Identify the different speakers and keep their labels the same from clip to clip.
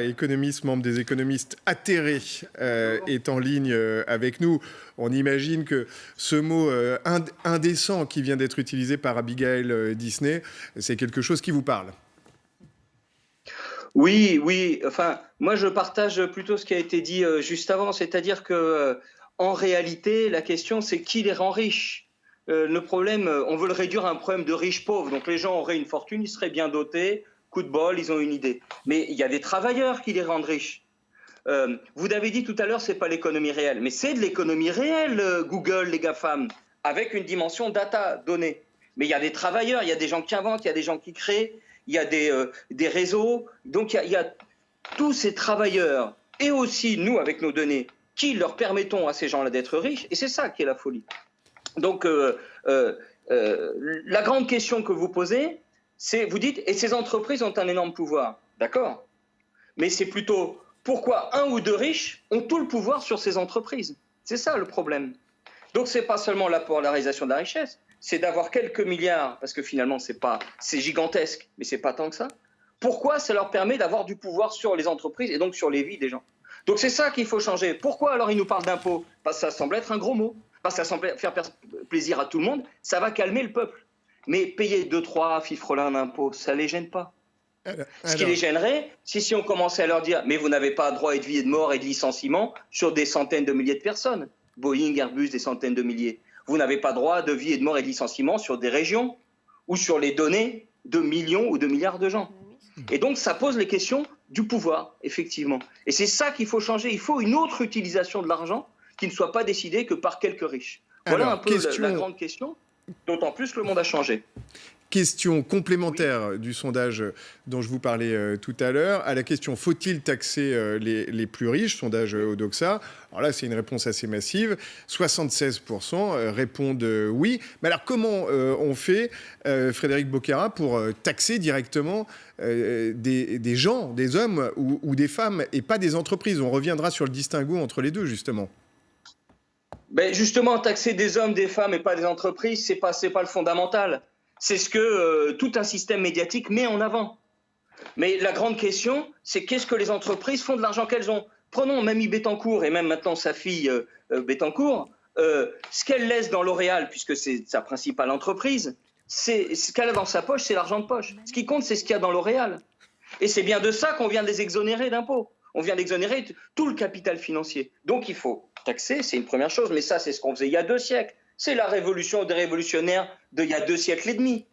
Speaker 1: économiste, membre des économistes atterrés, euh, est en ligne euh, avec nous. On imagine que ce mot euh, indécent qui vient d'être utilisé par Abigail Disney, c'est quelque chose qui vous parle.
Speaker 2: Oui, oui. Enfin, moi, je partage plutôt ce qui a été dit juste avant, c'est-à-dire que, en réalité, la question, c'est qui les rend riches? le problème, on veut le réduire à un problème de riches-pauvres. Donc, les gens auraient une fortune, ils seraient bien dotés, coup de bol, ils ont une idée. Mais il y a des travailleurs qui les rendent riches. Euh, vous avez dit tout à l'heure, c'est pas l'économie réelle, mais c'est de l'économie réelle, euh, Google, les GAFAM, avec une dimension data, données. Mais il y a des travailleurs, il y a des gens qui inventent, il y a des gens qui créent, il y a des, euh, des réseaux. Donc il y, a, tous ces travailleurs, et aussi nous, avec nos données, qui leur permettons à ces gens-là d'être riches, et c'est ça qui est la folie. Donc la grande question que vous posez, vous dites, et ces entreprises ont un énorme pouvoir. D'accord Mais c'est plutôt pourquoi un ou deux riches ont tout le pouvoir sur ces entreprises? C'est ça le problème. Donc ce n'est pas seulement la polarisation de la richesse, c'est d'avoir quelques milliards, parce que finalement c'est pas, c'est gigantesque, mais c'est pas tant que ça. Pourquoi ça leur permet d'avoir du pouvoir sur les entreprises et donc sur les vies des gens? Donc c'est ça qu'il faut changer. Pourquoi alors ils nous parlent d'impôts? Parce que ça semble être un gros mot, parce que ça semble faire plaisir à tout le monde, ça va calmer le peuple. Mais payer 2-3 fifrelins d'impôts, ça ne les gêne pas. Ce qui les gênerait, c'est si on commençait à leur dire Mais vous n'avez pas droit à de vie et de mort et de licenciement sur des centaines de milliers de personnes. Boeing, Airbus, des centaines de milliers. Vous n'avez pas droit de vie et de mort et de licenciement sur des régions ou sur les données de millions ou de milliards de gens. Et donc, ça pose les questions du pouvoir, effectivement. Et c'est ça qu'il faut changer. Il faut une autre utilisation de l'argent qui ne soit pas décidée que par quelques riches. Voilà un peu la grande question. D'autant plus que le monde a changé.
Speaker 1: Question complémentaire du sondage dont je vous parlais euh, tout à l'heure. À la question faut-il taxer euh, les, plus riches? Sondage euh, Odoxa. Alors là, c'est une réponse assez massive. 76% répondent oui. Mais alors, comment on fait, Frédéric Bocara, pour taxer directement des, gens, des hommes ou des femmes, et pas des entreprises? On reviendra sur le distinguo entre les deux, justement.
Speaker 2: Ben justement, taxer des hommes, des femmes et pas des entreprises, c'est pas, pas le fondamental. C'est ce que euh, tout un système médiatique met en avant. Mais la grande question, c'est qu'est-ce que les entreprises font de l'argent qu'elles ont? Prenons Mamie Bettencourt et même maintenant sa fille euh, euh Bettencourt. Euh, ce qu'elle laisse dans L'Oréal, puisque c'est sa principale entreprise, c'est ce qu'elle a dans sa poche, c'est l'argent de poche. Ce qui compte, c'est ce qu'il y a dans L'Oréal. Et c'est bien de ça qu'on vient de les exonérer d'impôts. On vient d'exonérer tout le capital financier. Donc il faut taxer, c'est une première chose, mais ça, c'est ce qu'on faisait il y a deux siècles. C'est la révolution des révolutionnaires d'il y a deux siècles et demi.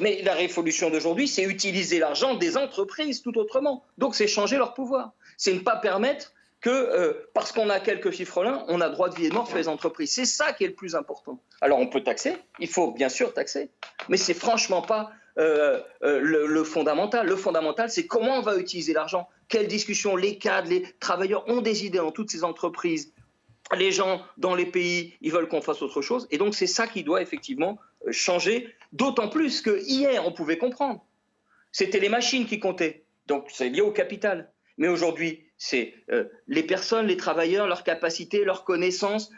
Speaker 2: Mais la révolution d'aujourd'hui, c'est utiliser l'argent des entreprises tout autrement. Donc c'est changer leur pouvoir. C'est ne pas permettre que, euh, parce qu'on a quelques fifrelins, on a droit de vie et de mort sur les entreprises. C'est ça qui est le plus important. Alors on peut taxer, il faut bien sûr taxer, mais c'est franchement pas euh, euh, le, fondamental. Le fondamental, c'est comment on va utiliser l'argent. Quelles discussions les cadres, les travailleurs ont des idées dans toutes ces entreprises les gens dans les pays, ils veulent qu'on fasse autre chose. Et donc, c'est ça qui doit effectivement euh, changer, d'autant plus que hier, on pouvait comprendre. C'était les machines qui comptaient. Donc, c'est lié au capital. Mais aujourd'hui, c'est euh, les personnes, les travailleurs, leurs capacités, leurs connaissances.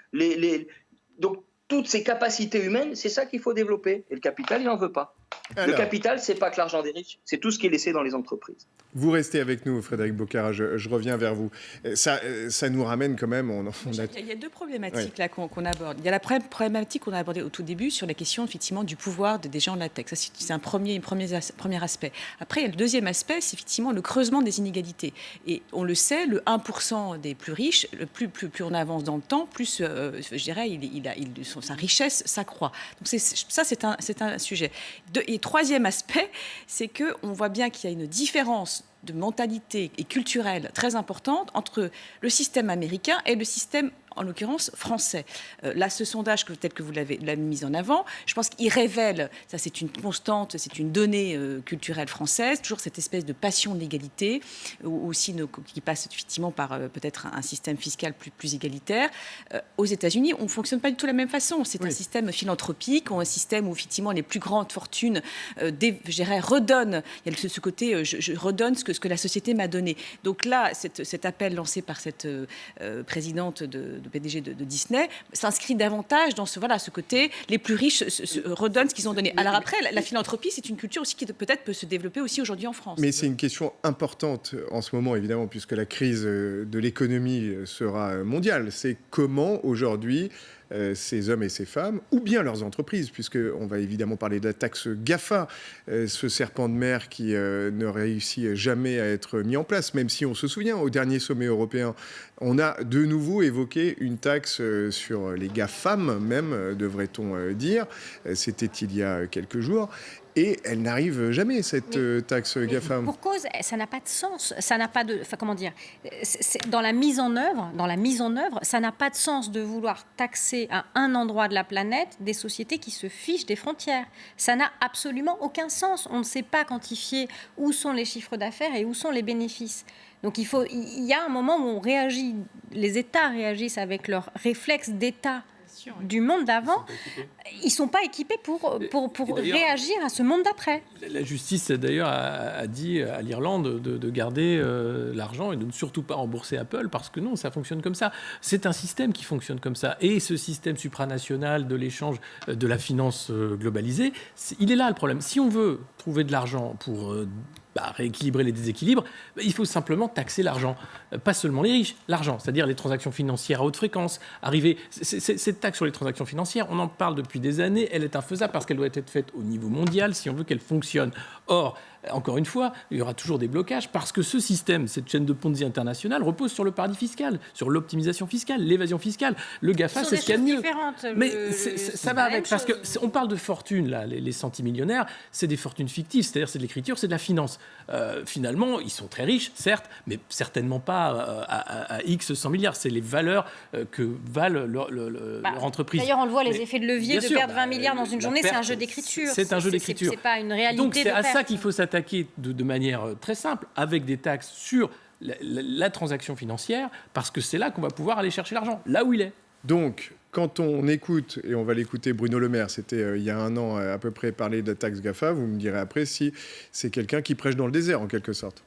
Speaker 2: Donc, toutes ces capacités humaines, c'est ça qu'il faut développer. Et le capital, il n'en veut pas le capital, c'est pas que l'argent des riches, c'est tout ce qui est laissé dans les entreprises.
Speaker 1: Vous restez avec nous, Frédéric Bocara, je, reviens vers vous. Euh, ça, euh, ça nous ramène quand même... On,
Speaker 3: Il y a deux problématiques là qu'on aborde. Il y a la problématique qu'on a abordée au tout début sur la question effectivement du pouvoir des gens de la tech. c'est un premier, premier, premier aspect. Après, il y a le deuxième aspect, c'est effectivement le creusement des inégalités. Et on le sait, le 1% des plus riches, le plus, plus, plus on avance dans le temps, plus, euh, je dirais, il, il a, il, sa richesse s'accroît. Donc ça, c'est un, un sujet. De, et troisième aspect, c'est qu'on voit bien qu'il y a une différence de mentalité et culturelle très importante entre le système américain et le système en l'occurrence français. Euh, là, ce sondage, que, tel que vous l'avez mis en avant, je pense qu'il révèle, ça c'est une constante, c'est une donnée euh, culturelle française, toujours cette espèce de passion de l'égalité, aussi qui passe effectivement par euh, peut-être un, système fiscal plus, plus égalitaire. aux États-Unis, on ne fonctionne pas du tout de la même façon. C'est un système philanthropique, un système où effectivement les plus grandes fortunes, je redonnent, il y a ce, côté, je, redonne ce que, ce que la société m'a donné. Donc là, cet appel lancé par cette présidente de PDG de, Disney, s'inscrit davantage dans ce, voilà, ce côté, les plus riches redonnent ce qu'ils ont donné. Alors après, la, philanthropie, c'est une culture aussi qui peut-être peut se développer aussi aujourd'hui en France.
Speaker 1: Mais c'est une question importante en ce moment, évidemment, puisque la crise de l'économie sera mondiale. C'est comment aujourd'hui euh, ces hommes et ces femmes, ou bien leurs entreprises, puisqu'on va évidemment parler de la taxe GAFA, euh, ce serpent de mer qui euh, ne réussit jamais à être mis en place, même si on se souvient, au dernier sommet européen, on a de nouveau évoqué une taxe sur les GAFAM, même, devrait-on dire. C'était il y a quelques jours. Et elle n'arrive jamais, cette euh, taxe GAFAM.
Speaker 4: Pour cause, ça n'a pas de sens. Ça n'a pas de. Enfin, comment dire Dans la mise en œuvre, dans la mise en œuvre, ça n'a pas de sens de vouloir taxer à un endroit de la planète des sociétés qui se fichent des frontières. Ça n'a absolument aucun sens. On ne sait pas quantifier où sont les chiffres d'affaires et où sont les bénéfices. Donc il, faut, il y a un moment où on réagit, les États réagissent avec leurs réflexes d'État du monde d'avant, ils ne sont pas équipés pour, pour, pour réagir à ce monde d'après.
Speaker 5: La justice, d'ailleurs, a, dit à l'Irlande de, garder euh, l'argent et de ne surtout pas rembourser Apple, parce que non, ça fonctionne comme ça. C'est un système qui fonctionne comme ça. Et ce système supranational de l'échange euh, de la finance euh, globalisée, il est là le problème. Si on veut trouver de l'argent pour bah, rééquilibrer les déséquilibres, bah, il faut simplement taxer l'argent. Euh, pas seulement les riches, l'argent, c'est-à-dire les transactions financières à haute fréquence. Arriver, cette taxe sur les transactions financières, on en parle depuis des années, elle est infaisable parce qu'elle doit être faite au niveau mondial si on veut qu'elle fonctionne. Or, encore une fois, il y aura toujours des blocages parce que ce système, cette chaîne de Ponzi internationale, repose sur le paradis fiscal, sur l'optimisation fiscale, l'évasion fiscale. Le GAFA, c'est ce qu'il y a de mieux. Mais ça va avec, parce qu'on parle de fortune, là, les, les centimillionnaires, c'est des fortunes fictives, c'est-à-dire c'est de l'écriture, c'est de la finance. Euh, finalement, ils sont très riches, certes, mais certainement pas euh, à, X 100 milliards. C'est les valeurs euh, que valent bah, leur, entreprise.
Speaker 4: D'ailleurs, on le voit, les effets de levier de perdre 20 milliards dans une journée, c'est un jeu d'écriture.
Speaker 5: C'est un jeu d'écriture.
Speaker 4: C'est pas une réalité.
Speaker 5: Donc c'est à ça qu'il faut s'attendre attaquer de, manière euh, très simple, avec des taxes sur la, transaction financière, parce que c'est là qu'on va pouvoir aller chercher l'argent, là où il est.
Speaker 1: Donc, quand on écoute, et on va l'écouter, Bruno Le Maire, c'était euh, il y a un an à peu près parler de la taxe GAFA, vous me direz après si c'est quelqu'un qui prêche dans le désert en quelque sorte.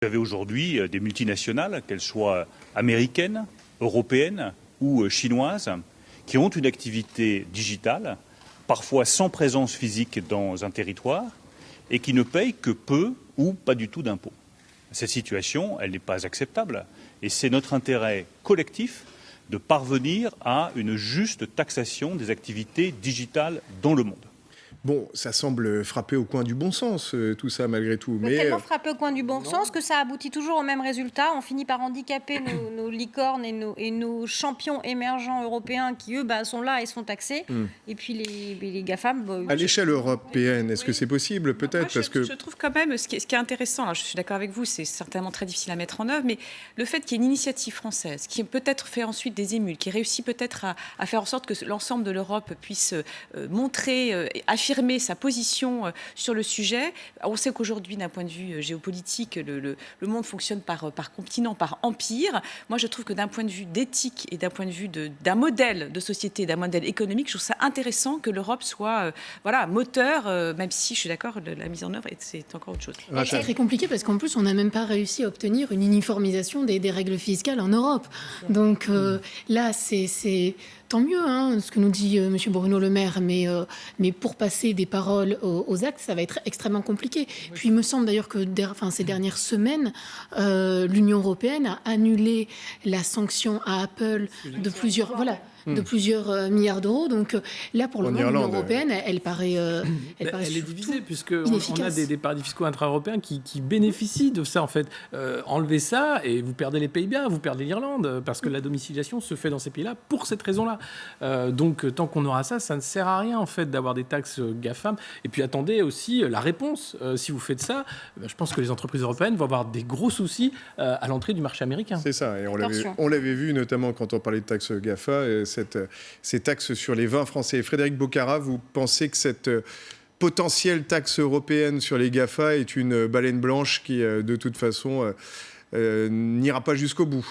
Speaker 6: Vous avez aujourd'hui euh, des multinationales, qu'elles soient américaines, européennes ou chinoises, qui ont une activité digitale parfois sans présence physique dans un territoire, et qui ne payent que peu ou pas du tout d'impôts. Cette situation, n'est pas acceptable, et c'est notre intérêt collectif de parvenir à une juste taxation des activités digitales dans le monde.
Speaker 1: Bon, ça semble frapper au coin du bon sens, euh, tout ça, malgré tout.
Speaker 4: Mais tellement euh, frapper au coin du bon sens que ça aboutit toujours au même résultat. On finit par handicaper nos, licornes et nos, et nos, champions émergents européens qui, eux, bah, sont là et sont taxés. Hmm. Et puis les, les GAFAM... Bah,
Speaker 1: à l'échelle européenne, est-ce que c'est possible Peut-être parce que...
Speaker 3: Je trouve quand même, ce qui est, ce qui est intéressant, je suis d'accord avec vous, c'est certainement très difficile à mettre en œuvre, mais le fait qu'il y ait une initiative française qui peut-être fait ensuite des émules, qui réussit peut-être à, faire en sorte que l'ensemble de l'Europe puisse euh, montrer, affirmer sa position euh, sur le sujet. On sait qu'aujourd'hui, d'un point de vue euh, géopolitique, le, le, monde fonctionne par, euh, par continent, par empire. Moi, je trouve que d'un point de vue d'éthique et d'un point de vue d'un modèle de société, d'un modèle économique, je trouve ça intéressant que l'Europe soit voilà, moteur, même si je suis d'accord, la mise en œuvre, c'est encore autre chose.
Speaker 7: C'est très compliqué parce qu'en plus, on n'a même pas réussi à obtenir une uniformisation des, des règles fiscales en Europe. Donc là, c'est tant mieux, hein, ce que nous dit euh, M. Bruno Le Maire, mais, euh, mais pour passer des paroles aux, actes, ça va être extrêmement compliqué. Puis il me semble d'ailleurs que enfin, ces dernières semaines, euh, l'Union européenne a annulé la sanction à Apple de plusieurs... Voilà de hmm. plusieurs euh, milliards d'euros. Donc euh, là, pour le moment, l'Union européenne, elle, paraît, euh,
Speaker 5: elle, paraît est divisée, puisqu'on on a des, paradis fiscaux intra-européens qui, bénéficient de ça, en fait. enlevez ça et vous perdez les Pays-Bas, vous perdez l'Irlande, parce que la domiciliation se fait dans ces pays-là pour cette raison-là. donc tant qu'on aura ça, ça ne sert à rien, en fait, d'avoir des taxes GAFAM. Et puis attendez aussi la réponse. si vous faites ça, je pense que les entreprises européennes vont avoir des gros soucis à l'entrée du marché américain.
Speaker 1: C'est ça, et on l'avait vu notamment quand on parlait de taxes GAFA ces taxes sur les vins français. Frédéric Bocara, vous pensez que cette euh, potentielle taxe européenne sur les GAFA est une baleine blanche qui, euh, de toute façon, euh, n'ira pas jusqu'au bout?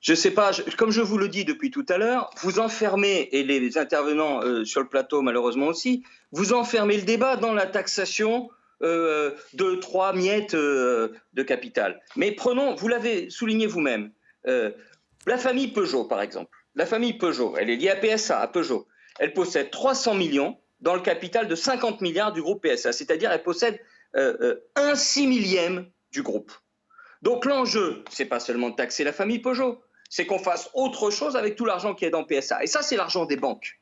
Speaker 2: Je ne sais pas, comme je vous le dis depuis tout à l'heure, vous enfermez, et les, intervenants sur le plateau malheureusement aussi, vous enfermez le débat dans la taxation de trois miettes de capital. Mais prenons, vous l'avez souligné vous-même, La famille Peugeot, par exemple. La famille Peugeot, elle est liée à PSA, à Peugeot. Elle possède 300 millions dans le capital de 50 milliards du groupe PSA, c'est-à-dire elle possède euh, euh, un six millième du groupe. Donc l'enjeu, c'est pas seulement de taxer la famille Peugeot, c'est qu'on fasse autre chose avec tout l'argent qui est dans PSA. Et ça, c'est l'argent des banques.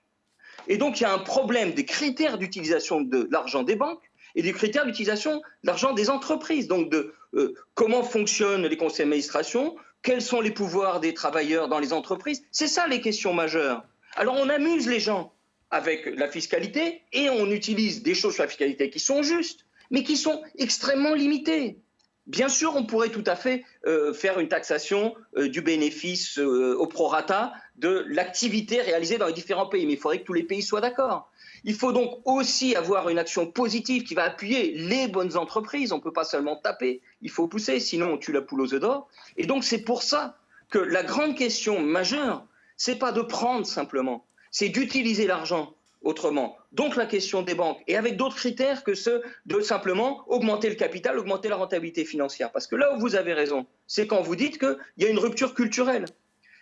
Speaker 2: Et donc il y a un problème des critères d'utilisation de l'argent des banques et des critères d'utilisation de l'argent des entreprises. Donc euh, comment fonctionnent les conseils d'administration, quels sont les pouvoirs des travailleurs dans les entreprises? C'est ça les questions majeures. Alors on amuse les gens avec la fiscalité et on utilise des choses sur la fiscalité qui sont justes, mais qui sont extrêmement limitées. Bien sûr, on pourrait tout à fait euh, faire une taxation euh, du bénéfice euh, au prorata de l'activité réalisée dans les différents pays, mais il faudrait que tous les pays soient d'accord. Il faut donc aussi avoir une action positive qui va appuyer les bonnes entreprises. On ne peut pas seulement taper, il faut pousser, sinon on tue la poule aux œufs d'or. Et donc c'est pour ça que la grande question majeure, c'est pas de prendre simplement, c'est d'utiliser l'argent autrement. Donc la question des banques, et avec d'autres critères que ceux de simplement augmenter le capital, augmenter la rentabilité financière. Parce que là où vous avez raison, c'est quand vous dites qu'il y a une rupture culturelle.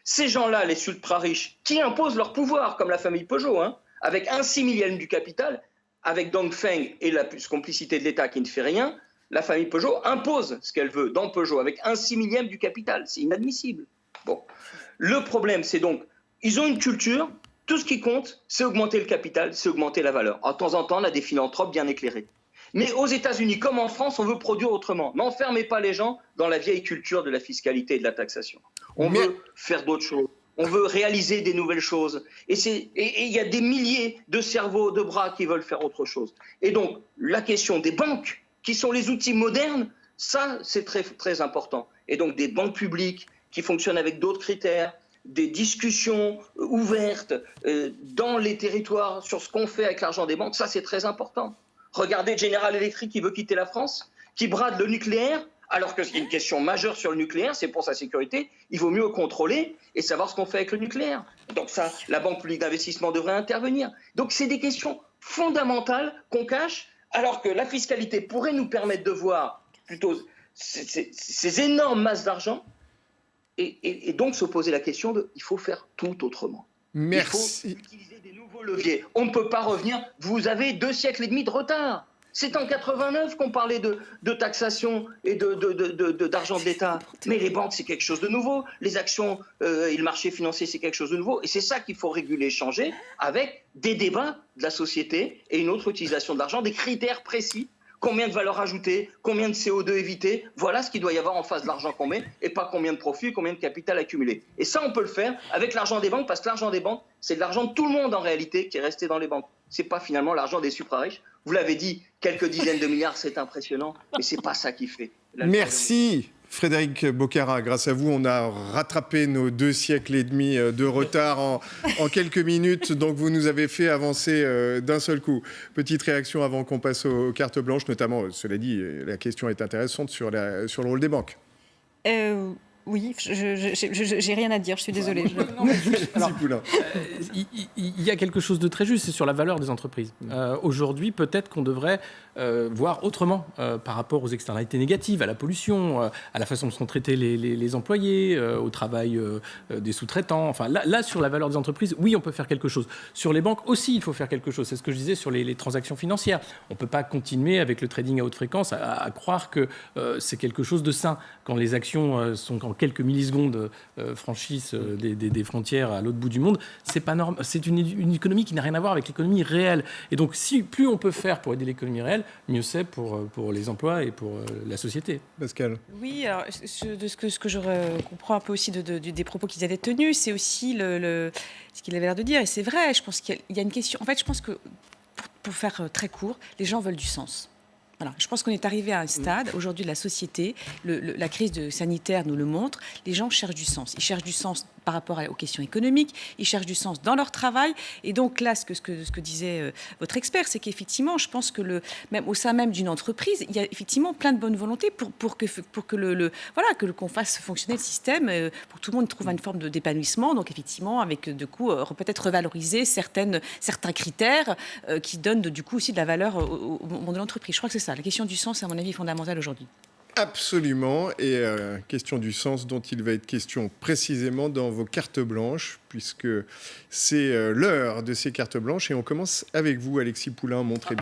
Speaker 2: Ces gens-là, les ultra-riches, qui imposent leur pouvoir, comme la famille Peugeot, hein, avec un six millième du capital, avec Dongfeng et la complicité de l'État qui ne fait rien, la famille Peugeot impose ce qu'elle veut dans Peugeot, avec un six millième du capital. C'est inadmissible. Bon. Le problème, c'est donc, ils ont une culture tout ce qui compte, c'est augmenter le capital, c'est augmenter la valeur. de temps en temps, on a des philanthropes bien éclairés. Mais aux États-Unis, comme en France, on veut produire autrement. N'enfermez pas les gens dans la vieille culture de la fiscalité et de la taxation. On veut faire d'autres choses. On veut réaliser des nouvelles choses. Et il y a des milliers de cerveaux, de bras qui veulent faire autre chose. Et donc, la question des banques, qui sont les outils modernes, ça, c'est très, très important. Et donc, des banques publiques qui fonctionnent avec d'autres critères, des discussions ouvertes euh, dans les territoires sur ce qu'on fait avec l'argent des banques, ça c'est très important. Regardez General Electric qui veut quitter la France, qui brade le nucléaire, alors que c'est une question majeure sur le nucléaire, c'est pour sa sécurité, il vaut mieux contrôler et savoir ce qu'on fait avec le nucléaire. Donc ça, la Banque publique d'investissement devrait intervenir. Donc c'est des questions fondamentales qu'on cache, alors que la fiscalité pourrait nous permettre de voir plutôt ces énormes masses d'argent et, donc se poser la question de il faut faire tout autrement.
Speaker 1: Merci.
Speaker 2: Il faut utiliser des nouveaux leviers. On ne peut pas revenir. Vous avez deux siècles et demi de retard. C'est en 89 qu'on parlait de, taxation et d'argent de, de, l'État. Mais les banques, c'est quelque chose de nouveau. Les actions euh, et le marché financier, c'est quelque chose de nouveau. Et c'est ça qu'il faut réguler, changer, avec des débats de la société et une autre utilisation de l'argent, des critères précis combien de valeur ajoutée, combien de CO2 évité. Voilà ce qu'il doit y avoir en face de l'argent qu'on met et pas combien de profits, combien de capital accumulé. Et ça, on peut le faire avec l'argent des banques parce que l'argent des banques, c'est de l'argent de tout le monde en réalité qui est resté dans les banques. C'est pas finalement l'argent des supra-riches. Vous l'avez dit, quelques dizaines de milliards, c'est impressionnant, mais c'est pas ça qui fait.
Speaker 1: Merci. Frédéric Bocara, grâce à vous, on a rattrapé nos deux siècles et demi euh, de retard en, quelques minutes. Donc, vous nous avez fait avancer euh, d'un seul coup. Petite réaction avant qu'on passe aux, cartes blanches, notamment, euh, cela dit, la question est intéressante sur, la, sur le rôle des banques.
Speaker 4: Oui, je n'ai rien à dire, je suis désolée.
Speaker 5: il, y a quelque chose de très juste, c'est sur la valeur des entreprises. Euh, aujourd'hui, peut-être qu'on devrait euh, voir autrement euh, par rapport aux externalités négatives, à la pollution, à la façon dont sont traités les, employés, au travail des sous-traitants. Enfin, là, sur la valeur des entreprises, oui, on peut faire quelque chose. Sur les banques aussi, il faut faire quelque chose. C'est ce que je disais sur les, transactions financières. On ne peut pas continuer avec le trading à haute fréquence à, croire que c'est quelque chose de sain quand les actions sont en quelques millisecondes euh, franchissent euh, des, frontières à l'autre bout du monde, c'est pas normal. C'est une, économie qui n'a rien à voir avec l'économie réelle. Et donc, plus on peut faire pour aider l'économie réelle, mieux c'est pour, euh, pour les emplois et pour la société.
Speaker 1: Pascal.
Speaker 3: Oui, alors, de ce que, ce que je comprends un peu aussi de, des propos qu'ils avaient tenus, c'est aussi le, ce qu'il avait l'air de dire. Et c'est vrai, je pense qu'il y, a une question. En fait, je pense que, pour faire très court, les gens veulent du sens. Je pense qu'on est arrivé à un stade, aujourd'hui, de la société, la crise de sanitaire nous le montre, les gens cherchent du sens. Ils cherchent du sens par rapport aux questions économiques, ils cherchent du sens dans leur travail. Et donc là, ce que, disait euh, votre expert, c'est qu'effectivement, je pense que même au sein même d'une entreprise, il y a effectivement plein de bonnes volontés pour, que, le, voilà, que qu'on fasse fonctionner le système, euh, pour que tout le monde trouve une forme d'épanouissement. Donc effectivement, avec du coup peut-être revaloriser certains critères qui donnent du coup aussi de la valeur au, au monde de l'entreprise. Je crois que c'est ça. La question du sens, à mon avis, est fondamentale aujourd'hui.
Speaker 1: Absolument, et euh, question du sens dont il va être question précisément dans vos cartes blanches, puisque c'est euh, l'heure de ces cartes blanches, et on commence avec vous, Alexis Poulain, montrez